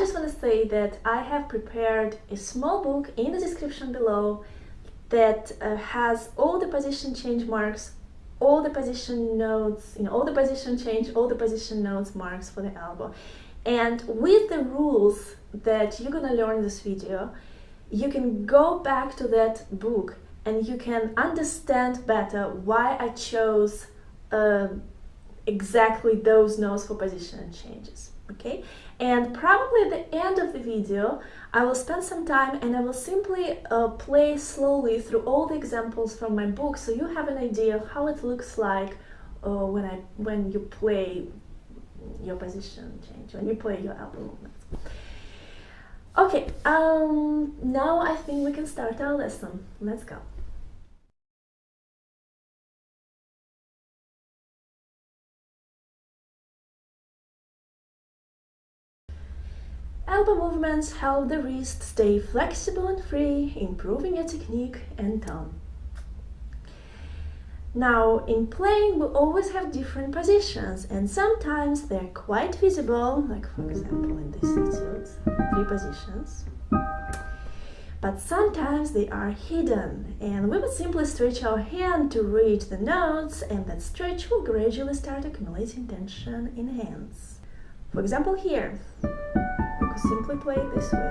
just want to say that I have prepared a small book in the description below that uh, has all the position change marks, all the position notes, you know, all the position change, all the position notes marks for the elbow. And with the rules that you're gonna learn in this video, you can go back to that book and you can understand better why I chose uh, exactly those notes for position changes okay and probably at the end of the video I will spend some time and I will simply uh, play slowly through all the examples from my book so you have an idea of how it looks like uh, when I when you play your position change when you play your elbow movements okay um now I think we can start our lesson. Let's go Elbow movements help the wrist stay flexible and free, improving your technique and tone. Now, in playing, we always have different positions, and sometimes they're quite visible, like for example in this etude, three positions. But sometimes they are hidden, and we would simply stretch our hand to reach the notes, and that stretch will gradually start accumulating tension in hands. For example here, we could simply play it this way.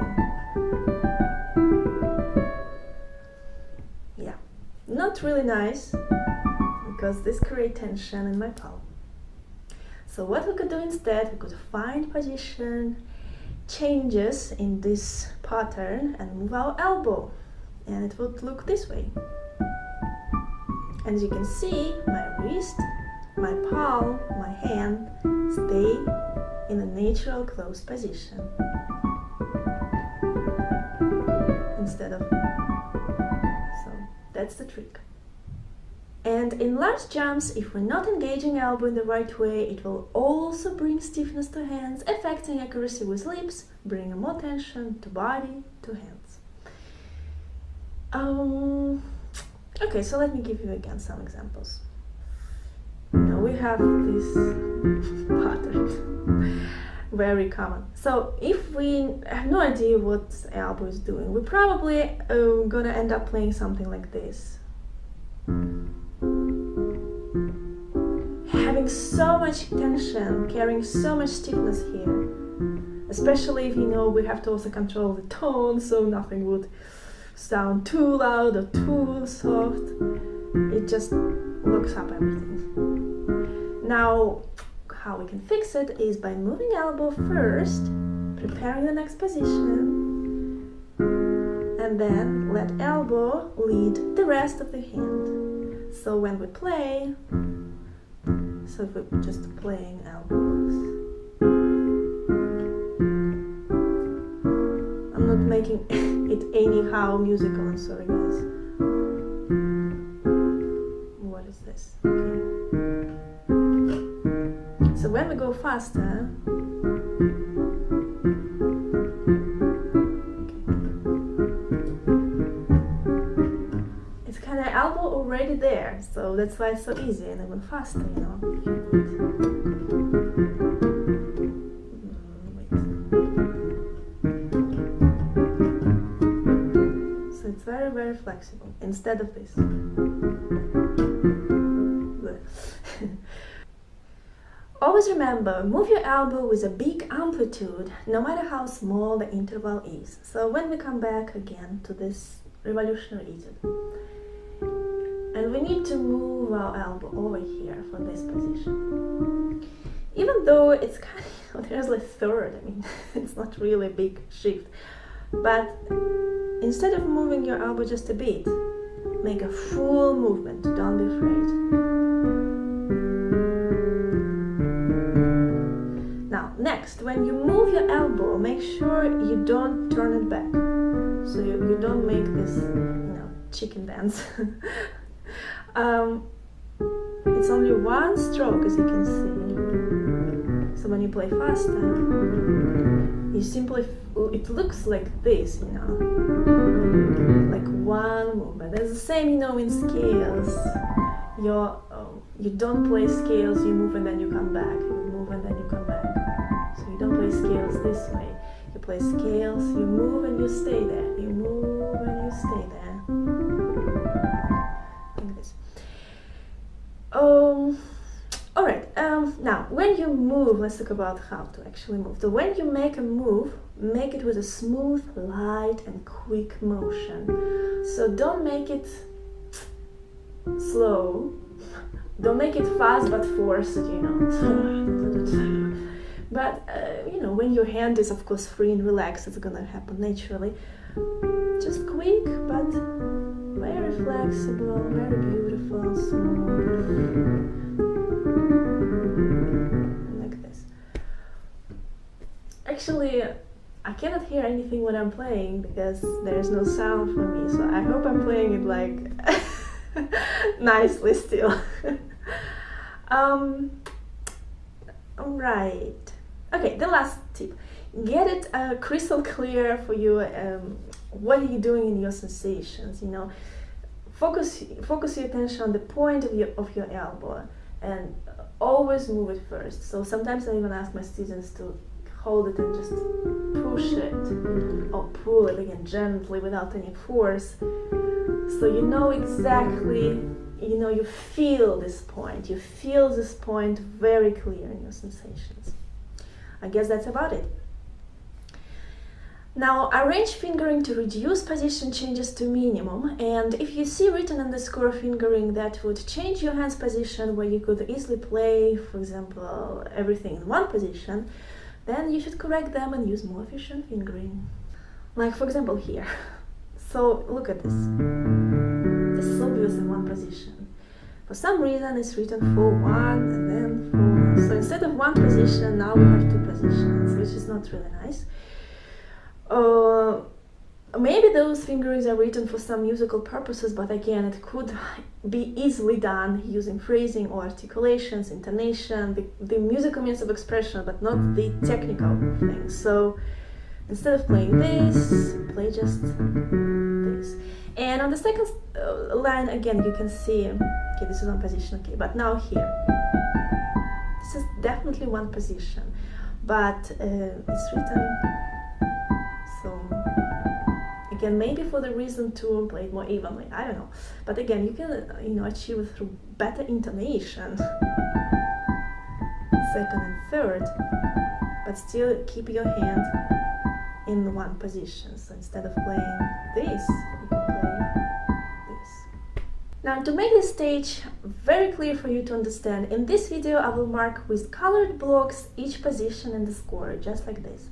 Yeah, not really nice because this creates tension in my palm. So what we could do instead, we could find position changes in this pattern and move our elbow and it would look this way. As you can see, my wrist, my palm, my hand stay in a natural closed position. instead of so that's the trick. And in large jumps if we're not engaging elbow in the right way it will also bring stiffness to hands affecting accuracy with lips bringing more tension to body to hands. Um okay so let me give you again some examples now we have this pattern very common. So if we have no idea what elbow is doing, we're probably uh, gonna end up playing something like this. Having so much tension, carrying so much stiffness here. Especially if you know we have to also control the tone so nothing would sound too loud or too soft. It just looks up everything. Now, how we can fix it is by moving elbow first, preparing the next position, and then let elbow lead the rest of the hand. So when we play, so if we're just playing elbows, I'm not making it anyhow musical, I'm sorry guys. We go faster, it's kind of elbow already there, so that's why it's so easy and even faster, you know. So it's very, very flexible instead of this. Remember, move your elbow with a big amplitude, no matter how small the interval is. So when we come back again to this revolutionary etude, and we need to move our elbow over here for this position. Even though it's kind of, there's like third, I mean, it's not really a big shift. But instead of moving your elbow just a bit, make a full movement, don't be afraid. Next, when you move your elbow, make sure you don't turn it back. So you, you don't make this, you know, chicken dance. um, it's only one stroke, as you can see. So when you play faster, you simply, it looks like this, you know, like one movement. It's the same, you know, in scales. You're, um, you don't play scales, you move and then you come back. You move and then you come back. Play scales this way. You play scales. You move and you stay there. You move and you stay there. Like this. Um, all right. Um, now, when you move, let's talk about how to actually move. So when you make a move, make it with a smooth, light, and quick motion. So don't make it slow. Don't make it fast but forced, you know. but uh, you know, when your hand is of course free and relaxed, it's gonna happen naturally. Just quick but very flexible, very beautiful, smooth. Like this. Actually, I cannot hear anything when I'm playing because there's no sound for me, so I hope I'm playing it like nicely still. um, right. Okay, the last tip. Get it uh, crystal clear for you. Um, what are you doing in your sensations? You know, focus focus your attention on the point of your of your elbow, and always move it first. So sometimes I even ask my students to hold it and just push it or pull it again gently without any force so you know exactly you know you feel this point you feel this point very clear in your sensations i guess that's about it now arrange fingering to reduce position changes to minimum and if you see written underscore fingering that would change your hand's position where you could easily play for example everything in one position then you should correct them and use more efficient fingering like for example here So look at this. This is obvious in one position. For some reason it's written for one and then for... So instead of one position, now we have two positions, which is not really nice. Uh, maybe those fingerings are written for some musical purposes, but again, it could be easily done using phrasing or articulations, intonation, the, the musical means of expression, but not the technical things. So instead of playing this, play just this. And on the second uh, line, again, you can see, okay, this is one position, okay, but now here, this is definitely one position, but uh, it's written, so, again, maybe for the reason to play it more evenly, I don't know, but again, you can, you know, achieve it through better intonation, second and third, but still keep your hand in one position. So instead of playing this, you can play this. Now to make this stage very clear for you to understand, in this video I will mark with colored blocks each position in the score, just like this.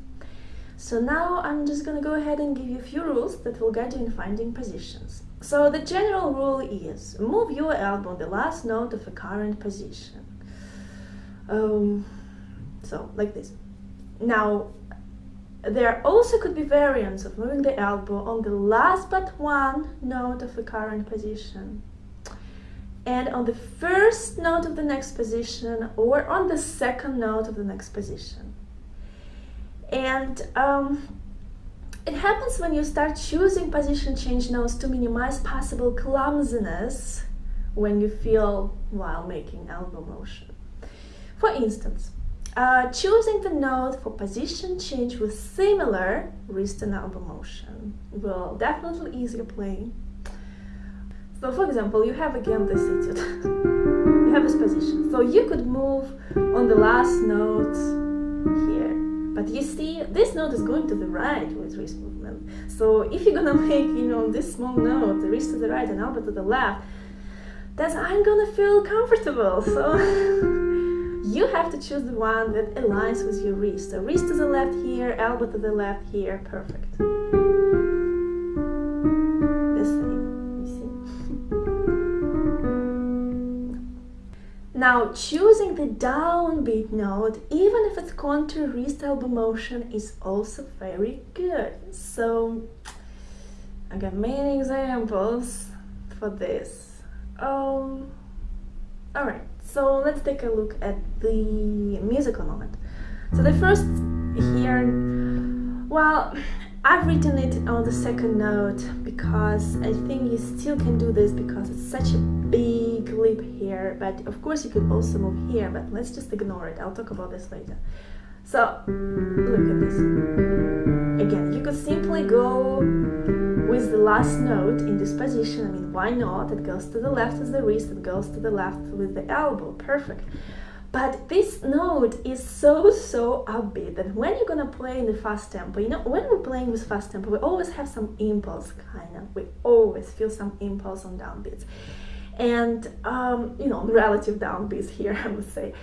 So now I'm just gonna go ahead and give you a few rules that will guide you in finding positions. So the general rule is, move your elbow on the last note of a current position. Um, so, like this. Now, there also could be variants of moving the elbow on the last but one note of the current position and on the first note of the next position or on the second note of the next position. And um, it happens when you start choosing position change notes to minimize possible clumsiness when you feel while making elbow motion. For instance, uh, choosing the note for position change with similar wrist and elbow motion will definitely ease your playing. So for example, you have again this etude. you have this position. So you could move on the last note here. But you see, this note is going to the right with wrist movement. So if you're gonna make, you know, this small note, the wrist to the right and elbow to the left, then I'm gonna feel comfortable. So you have to choose the one that aligns with your wrist. So wrist to the left here, elbow to the left here, perfect. Now choosing the downbeat note, even if it's wrist elbow motion, is also very good. So I got many examples for this. Um, all right. So let's take a look at the musical moment. So the first here, well, I've written it on the second note because I think you still can do this because it's such a big leap here, but of course you could also move here, but let's just ignore it. I'll talk about this later. So look at this. Again, you could simply go with the last note in this position. I mean, why not? It goes to the left with the wrist, it goes to the left with the elbow. Perfect. But this note is so, so upbeat that when you're gonna play in the fast tempo, you know, when we're playing with fast tempo, we always have some impulse, kind of. We always feel some impulse on downbeats. And, um, you know, relative downbeats here, I would say.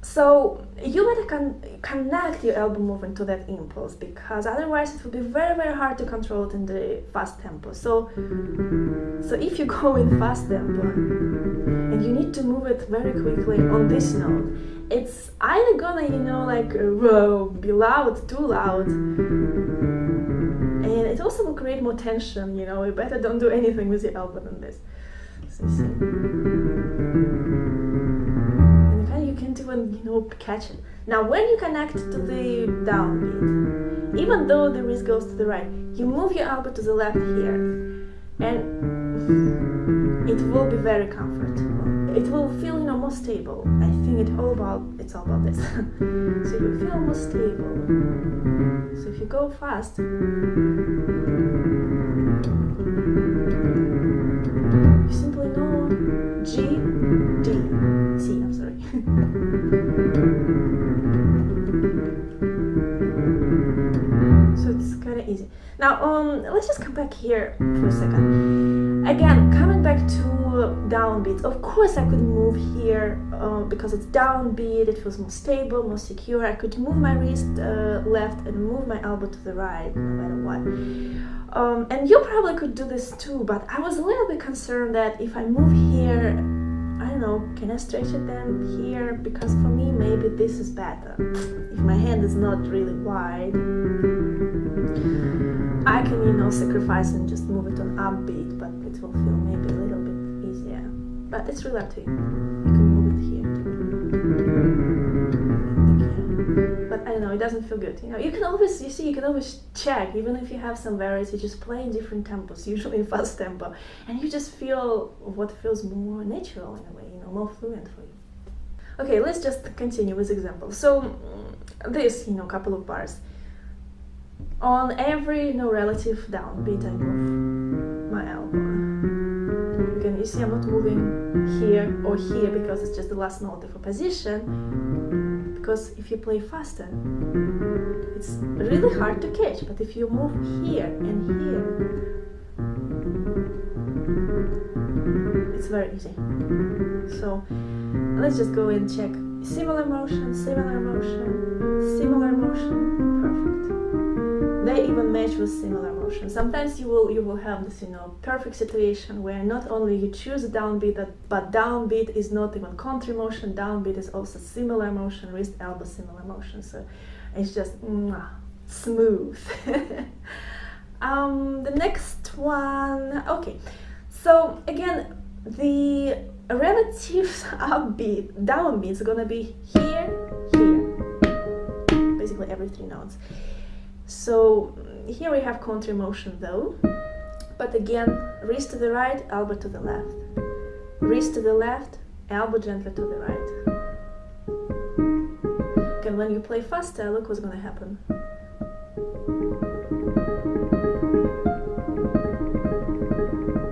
So you better con connect your elbow movement to that impulse because otherwise it will be very very hard to control it in the fast tempo. So so if you go in fast tempo and you need to move it very quickly on this note, it's either gonna you know like whoa be loud, too loud, and it also will create more tension. You know, you better don't do anything with your elbow than this. So even know catch. Now when you connect to the downbeat, even though the wrist goes to the right, you move your elbow to the left here and it will be very comfortable. It will feel you know more stable. I think it all about it's all about this. so you feel more stable. So if you go fast, Now, um, let's just come back here for a second. Again, coming back to downbeat. Of course, I could move here uh, because it's downbeat. It feels more stable, more secure. I could move my wrist uh, left and move my elbow to the right, no matter what. Um, and you probably could do this too, but I was a little bit concerned that if I move here I don't know, can I stretch it then here? Because for me, maybe this is better. If my hand is not really wide, I can, you know, sacrifice and just move it on upbeat, but it will feel maybe a little bit easier. But it's really up to you. You can move it here. But I don't know, it doesn't feel good. You know, you can always, you see, you can always check, even if you have some variety, just play in different tempos, usually fast tempo, and you just feel what feels more natural in a way, you know, more fluent for you. Okay, let's just continue with examples. So this, you know, couple of bars. On every, know, relative downbeat, I move my elbow. You can, you see I'm not moving here or here because it's just the last note of a position. Because if you play faster, it's really hard to catch. But if you move here and here, it's very easy. So let's just go and check similar motion, similar motion, similar motion, perfect. They even match with similar motion. Sometimes you will you will have this you know perfect situation where not only you choose downbeat but downbeat is not even country motion, downbeat is also similar motion, wrist elbow similar motion. So it's just mwah, smooth. um, the next one, okay. So again, the relative upbeat, downbeat is gonna be here, here, basically every three notes. So here we have counter motion though, but again, wrist to the right, elbow to the left. Wrist to the left, elbow gently to the right. And when you play faster, look what's gonna happen.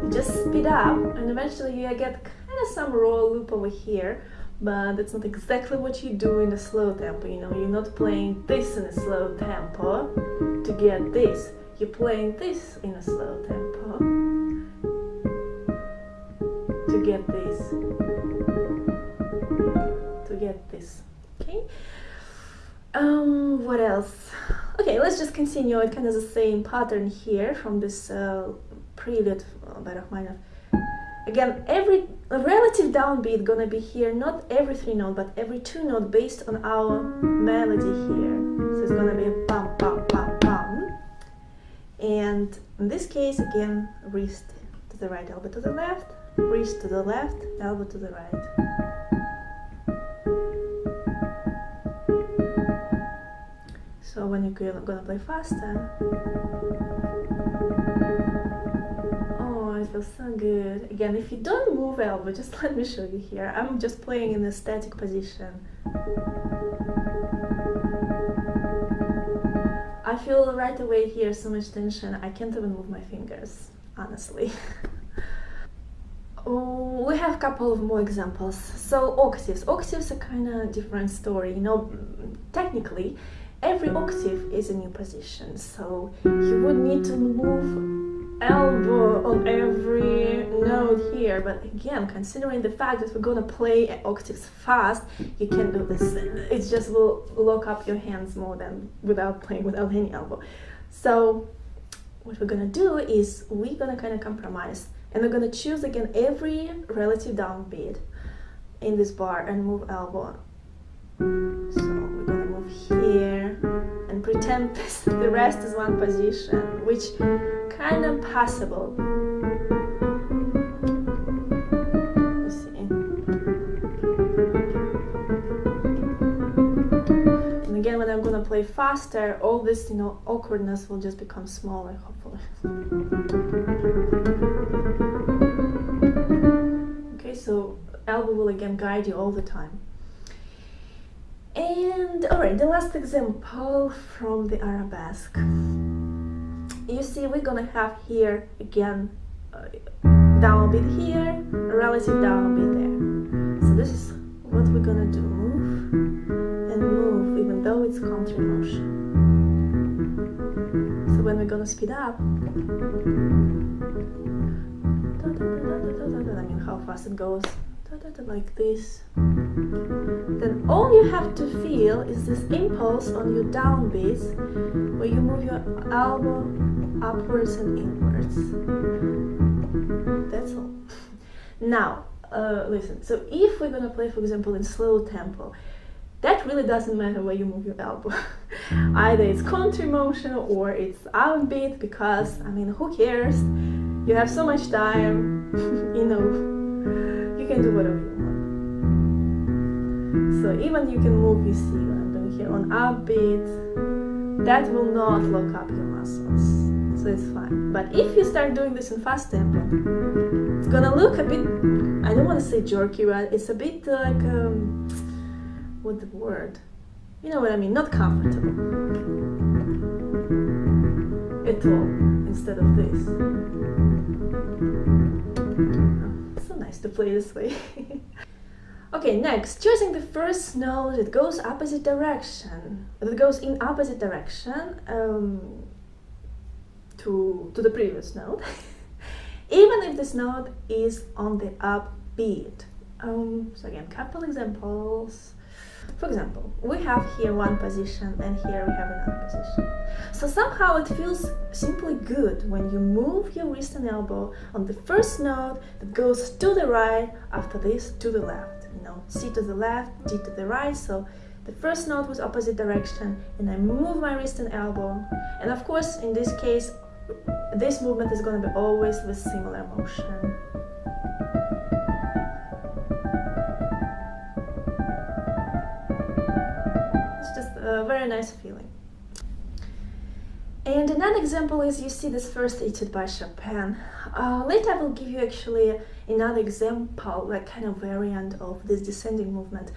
You just speed up and eventually you get kind of some raw loop over here but that's not exactly what you do in a slow tempo you know you're not playing this in a slow tempo to get this. You're playing this in a slow tempo to get this. To get this okay? Um what else? Okay let's just continue. It kind of the same pattern here from this uh, prelude by Rachmaninoff. Again, every relative downbeat gonna be here, not every three note, but every two note based on our melody here. So it's gonna be a bum, bum, bum, bum. And in this case, again, wrist to the right, elbow to the left, wrist to the left, elbow to the right. So when you're gonna play faster, feels so good. Again, if you don't move elbow, just let me show you here. I'm just playing in a static position. I feel right away here so much tension, I can't even move my fingers, honestly. Oh, we have a couple of more examples. So octaves. Octaves are kind of different story. You know, technically, every octave is a new position. So you would need to move elbow on every note here. But again, considering the fact that we're gonna play octaves fast, you can do this. It just will lock up your hands more than without playing without any elbow. So what we're gonna do is we're gonna kind of compromise and we're gonna choose again every relative downbeat in this bar and move elbow so pretend the rest is one position which kind of possible. And again when I'm gonna play faster all this you know awkwardness will just become smaller hopefully. Okay, so elbow will again guide you all the time. The last example from the arabesque. You see, we're gonna have here again uh, downbeat here, relative down downbeat there. So this is what we're gonna do. Move and move, even though it's counter motion. So when we're gonna speed up, I mean how fast it goes like this? Then all you have to feel is this impulse on your downbeats where you move your elbow upwards and inwards. That's all. Now uh, listen so if we're gonna play for example in slow tempo that really doesn't matter where you move your elbow either it's counter motion or it's outbeat because I mean who cares? You have so much time, you know, you can do whatever you want. So even you can move, you see what I'm doing here, on upbeat, that will not lock up your muscles. So it's fine. But if you start doing this in fast tempo, it's gonna look a bit, I don't want to say jerky, but it's a bit like, um, what the word? You know what I mean, not comfortable at all instead of this. To play this way. okay, next, choosing the first note that goes opposite direction, that goes in opposite direction um, to, to the previous note, even if this note is on the upbeat. Um, so again, couple examples. For example, we have here one position and here we have another position. So somehow it feels simply good when you move your wrist and elbow on the first note that goes to the right, after this to the left. You know, C to the left, D to the right, so the first note was opposite direction and I move my wrist and elbow. And of course, in this case, this movement is going to be always with similar motion. A very nice feeling. And another example is you see this first etude by Chopin. Uh, later I will give you actually another example, like kind of variant of this descending movement,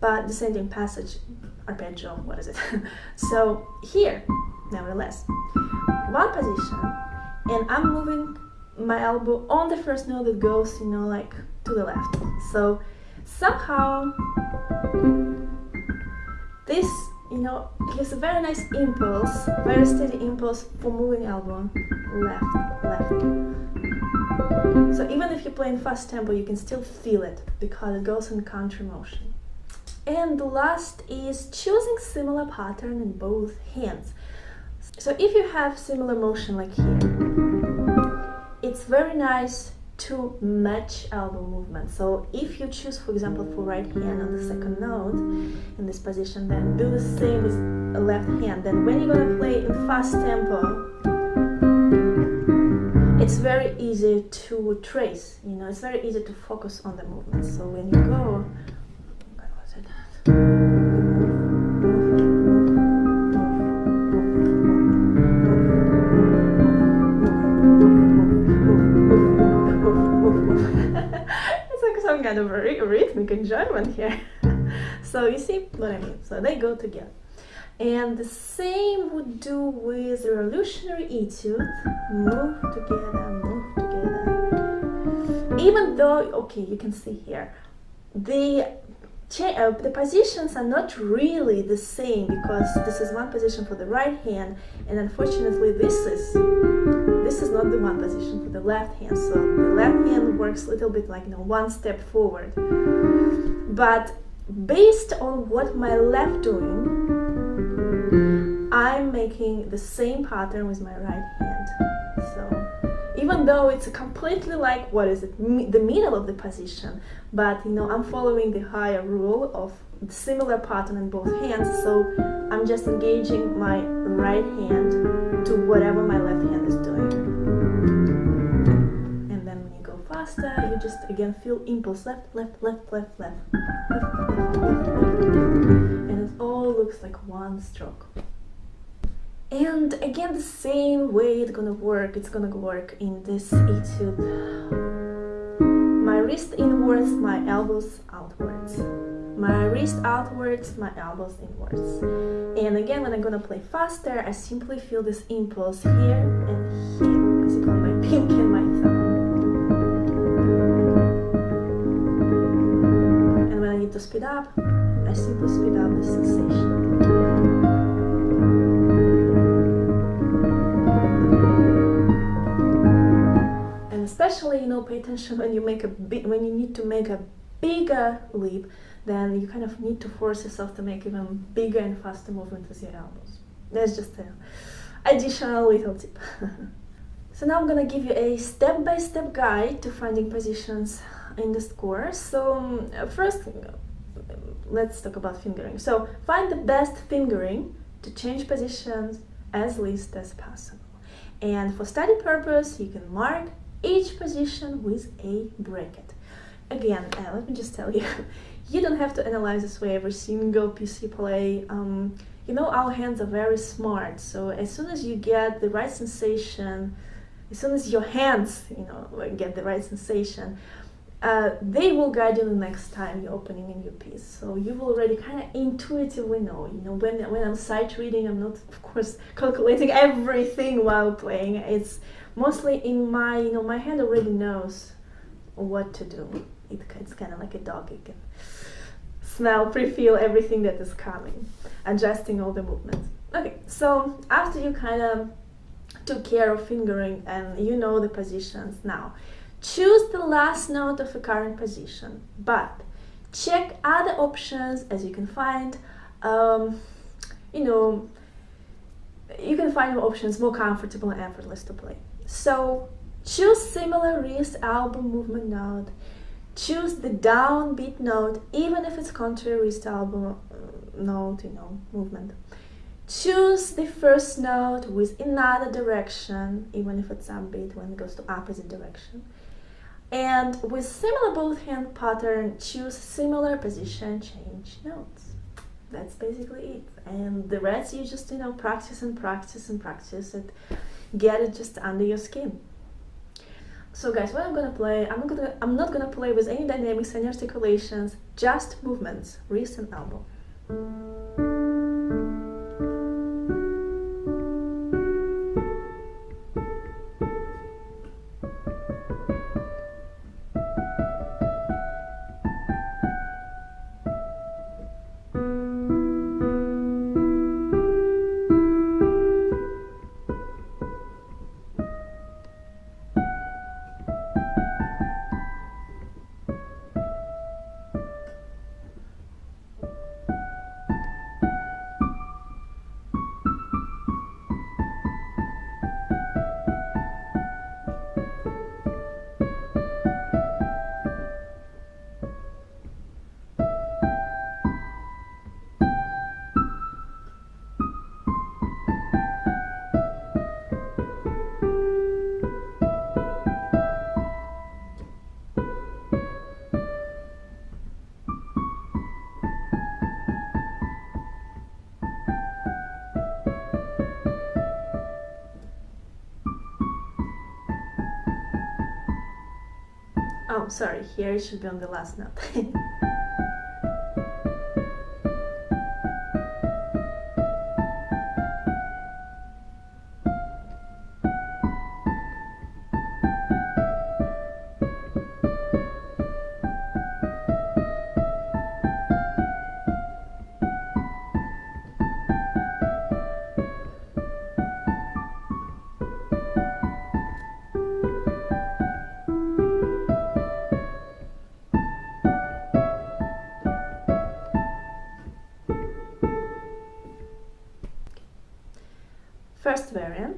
but descending passage, arpeggio, what is it? so here, nevertheless, one position, and I'm moving my elbow on the first note that goes, you know, like to the left. So somehow this you know, gives a very nice impulse, very steady impulse for moving elbow left, left. So even if you play in fast tempo, you can still feel it because it goes in counter motion. And the last is choosing similar pattern in both hands. So if you have similar motion like here, it's very nice to match elbow movement. So if you choose, for example, for right hand on the second note in this position, then do the same with left hand. Then when you're gonna play in fast tempo, it's very easy to trace, you know, it's very easy to focus on the movement. So when you go, it? kind of rhythmic enjoyment here. so you see what I mean? So they go together. And the same would do with revolutionary etude. Move together, move together. Even though, okay, you can see here, the uh, the positions are not really the same because this is one position for the right hand and unfortunately this is this is not the one position for the left hand. So the left hand works a little bit like you know one step forward. But based on what my left doing I'm making the same pattern with my right hand even though it's completely like what is it the middle of the position but you know i'm following the higher rule of similar pattern in both hands so i'm just engaging my right hand to whatever my left hand is doing. And then when you go faster you just again feel impulse left left left left left, left, left, left. And it all looks like one stroke and again the same way it's gonna work it's gonna work in this etude my wrist inwards my elbows outwards. My wrist outwards my elbows inwards. And again when I'm gonna play faster I simply feel this impulse here and here. Basically my pinky and my thumb. And when I need to speed up I simply speed up the sensation especially you know pay attention when you make a big when you need to make a bigger leap then you kind of need to force yourself to make even bigger and faster movement with your elbows. That's just an additional little tip. So now i'm gonna give you a step-by-step -step guide to finding positions in this course so um, first let's talk about fingering. So find the best fingering to change positions as least as possible. And for study purpose you can mark each position with a bracket. Again, uh, let me just tell you, you don't have to analyze this way every single you play. Um, you know, our hands are very smart, so as soon as you get the right sensation, as soon as your hands, you know, get the right sensation, uh, they will guide you the next time you're opening a new piece. So you will already kind of intuitively know, you know, when, when I'm sight reading, I'm not, of course, calculating everything while playing. It's mostly in my you know my hand already knows what to do. It, it's kind of like a dog it can smell pre-feel everything that is coming adjusting all the movements. Okay so after you kind of took care of fingering and you know the positions now choose the last note of a current position but check other options as you can find um, you know you can find options more comfortable and effortless to play so choose similar wrist elbow movement note. Choose the downbeat note, even if it's contrary wrist elbow uh, note, you know, movement. Choose the first note with another direction, even if it's upbeat when it goes to opposite direction. And with similar both hand pattern, choose similar position change notes. That's basically it. And the rest you just, you know, practice and practice and practice it get it just under your skin. So guys, what I'm gonna play, I'm gonna I'm not gonna play with any dynamics, any articulations, just movements, wrist and Oh, sorry, here it should be on the last note. first variant.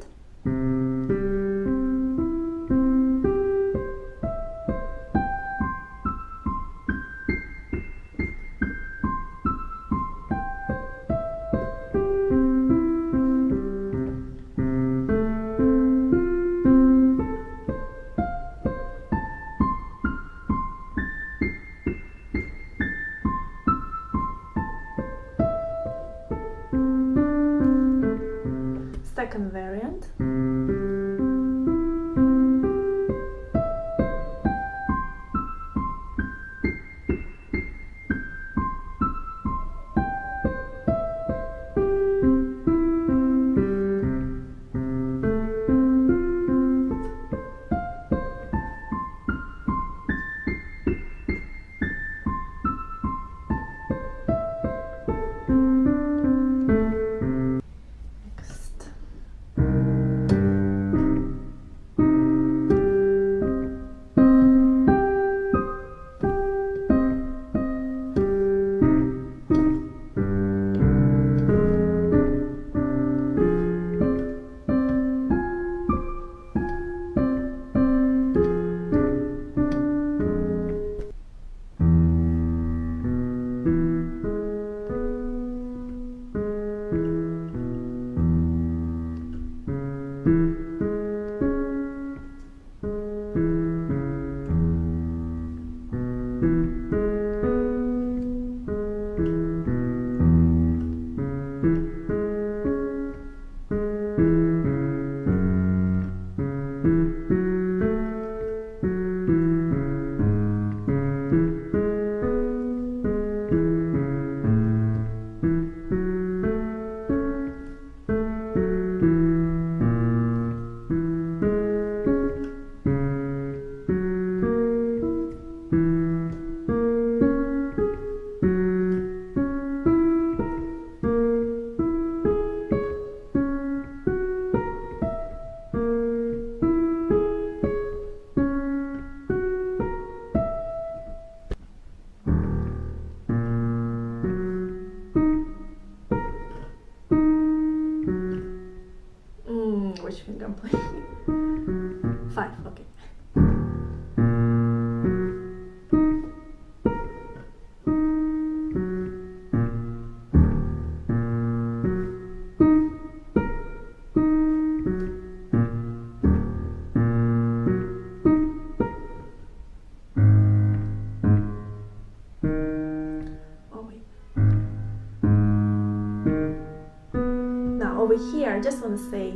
Over here, I just want to say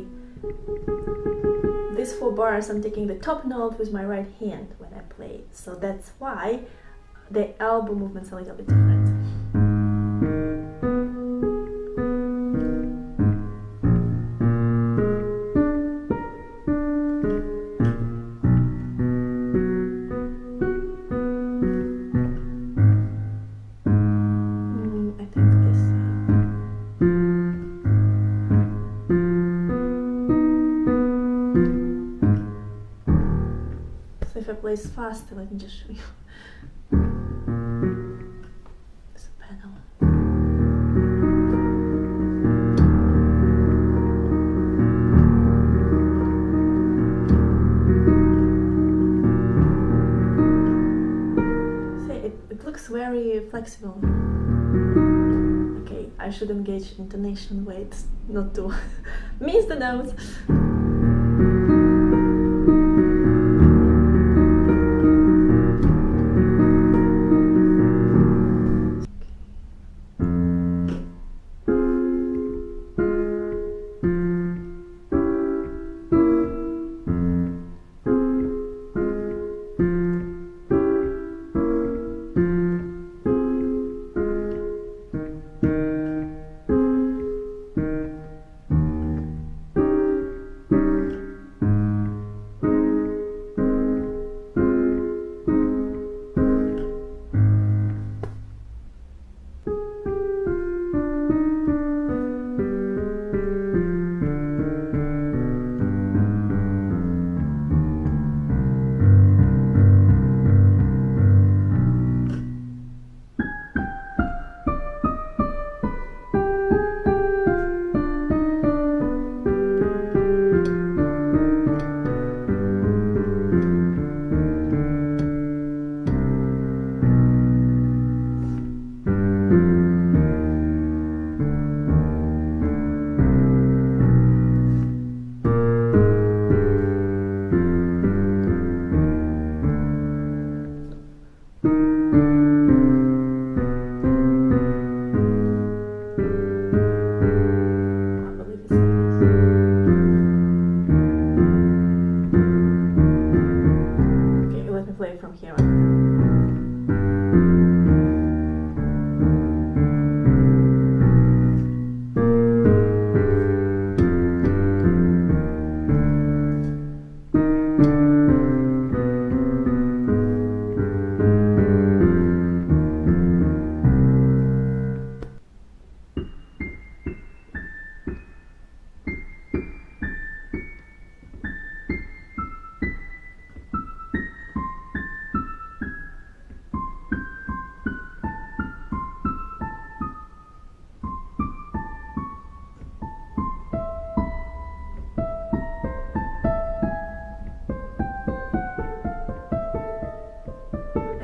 these four bars I'm taking the top note with my right hand when I play so that's why the elbow movement's a little bit different. Me just show you. It's a pedal. See, it, it looks very flexible. Okay, I should engage intonation weights, not to miss the notes.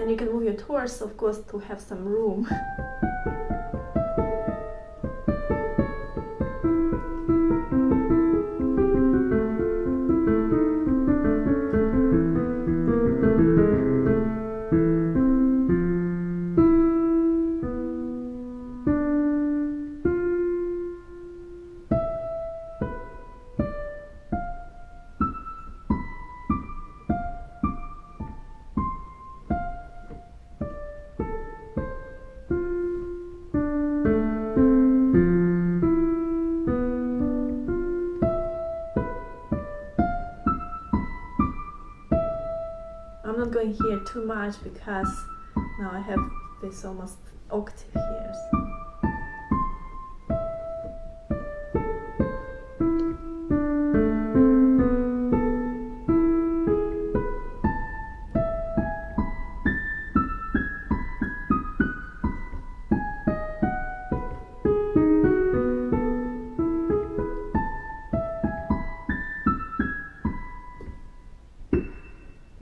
And you can move your torso, of course, to have some room. much because now I have this almost octave here.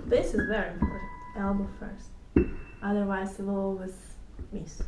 This is very. First. Otherwise, you will always miss.